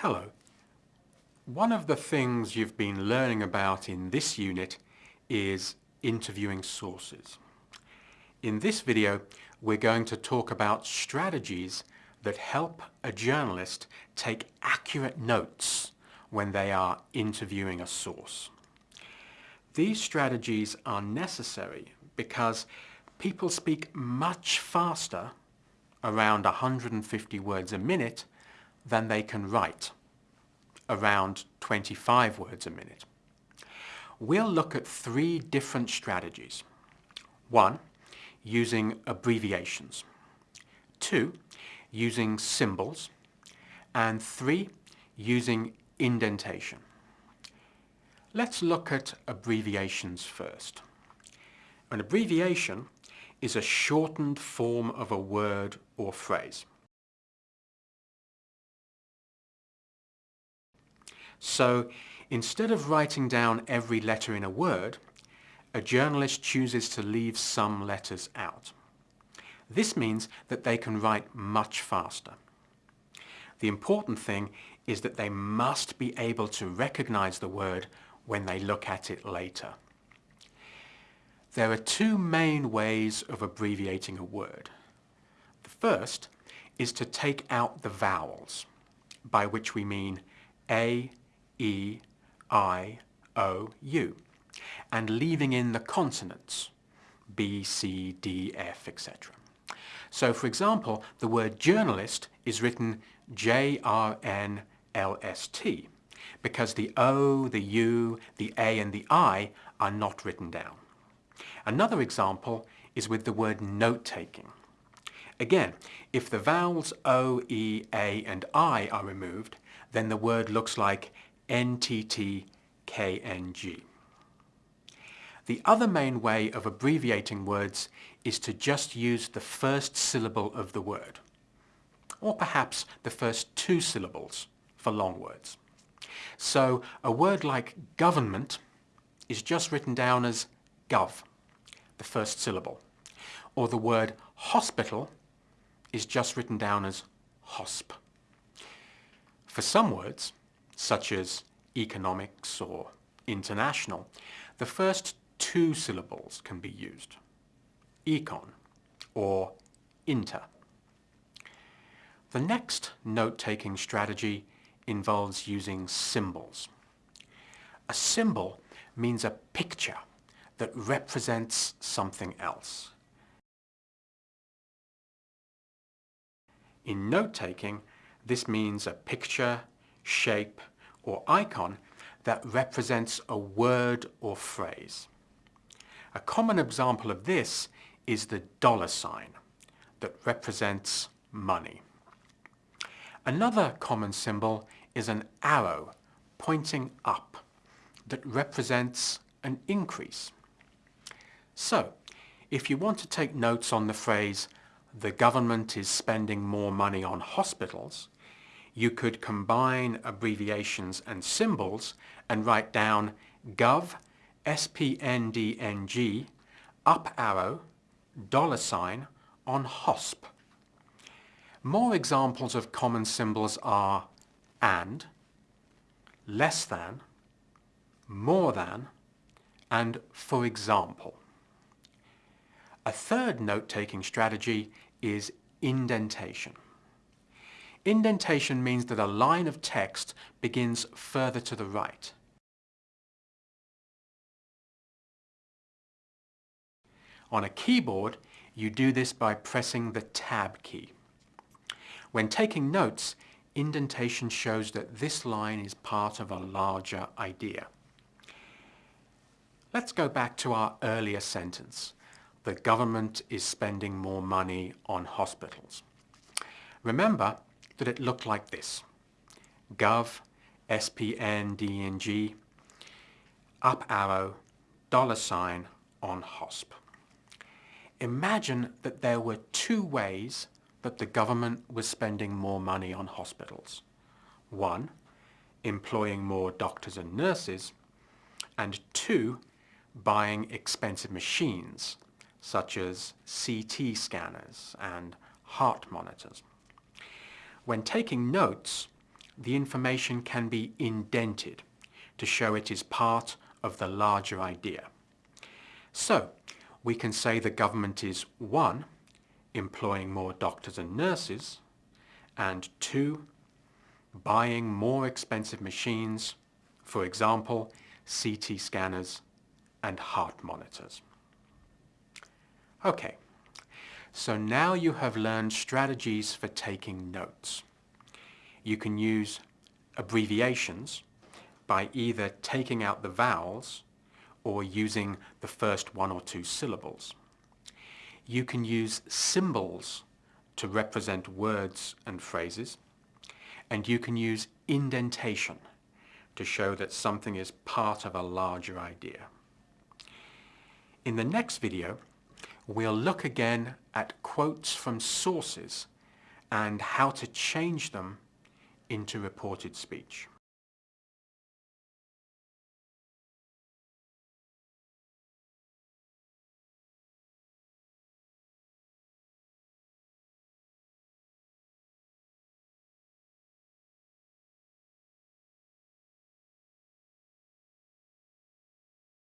Hello. One of the things you've been learning about in this unit is interviewing sources. In this video, we're going to talk about strategies that help a journalist take accurate notes when they are interviewing a source. These strategies are necessary because people speak much faster, around 150 words a minute, than they can write, around 25 words a minute. We'll look at three different strategies. One, using abbreviations. Two, using symbols. And three, using indentation. Let's look at abbreviations first. An abbreviation is a shortened form of a word or phrase. So instead of writing down every letter in a word, a journalist chooses to leave some letters out. This means that they can write much faster. The important thing is that they must be able to recognize the word when they look at it later. There are two main ways of abbreviating a word. The first is to take out the vowels, by which we mean A, E, I, O, U, and leaving in the consonants, B, C, D, F, etc. So for example, the word journalist is written J-R-N-L-S-T because the O, the U, the A and the I are not written down. Another example is with the word note-taking. Again, if the vowels O, E, A and I are removed, then the word looks like NTTKNG. The other main way of abbreviating words is to just use the first syllable of the word, or perhaps the first two syllables for long words. So a word like government is just written down as gov, the first syllable, or the word hospital is just written down as hosp. For some words, such as economics or international, the first two syllables can be used, econ or inter. The next note-taking strategy involves using symbols. A symbol means a picture that represents something else. In note-taking, this means a picture, shape, or icon that represents a word or phrase. A common example of this is the dollar sign that represents money. Another common symbol is an arrow pointing up that represents an increase. So, if you want to take notes on the phrase, the government is spending more money on hospitals, you could combine abbreviations and symbols and write down gov, SPNDNG, up arrow, dollar sign on HOSP. More examples of common symbols are and, less than, more than, and for example. A third note-taking strategy is indentation. Indentation means that a line of text begins further to the right. On a keyboard, you do this by pressing the Tab key. When taking notes, indentation shows that this line is part of a larger idea. Let's go back to our earlier sentence. The government is spending more money on hospitals. Remember, that it looked like this. Gov, SPN, DNG, up arrow, dollar sign on HOSP. Imagine that there were two ways that the government was spending more money on hospitals. One, employing more doctors and nurses, and two, buying expensive machines, such as CT scanners and heart monitors. When taking notes, the information can be indented to show it is part of the larger idea. So, we can say the government is 1. employing more doctors and nurses, and 2. buying more expensive machines, for example, CT scanners and heart monitors. Okay, so now you have learned strategies for taking notes. You can use abbreviations by either taking out the vowels or using the first one or two syllables. You can use symbols to represent words and phrases, and you can use indentation to show that something is part of a larger idea. In the next video, we'll look again at quotes from sources and how to change them into reported speech.